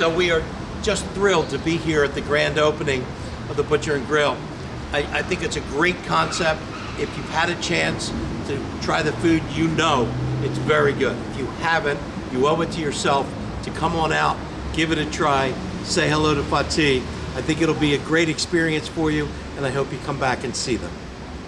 So we are just thrilled to be here at the grand opening of the Butcher and Grill. I, I think it's a great concept. If you've had a chance to try the food, you know it's very good. If you haven't, you owe it to yourself to come on out, give it a try, say hello to Fatih. I think it'll be a great experience for you, and I hope you come back and see them.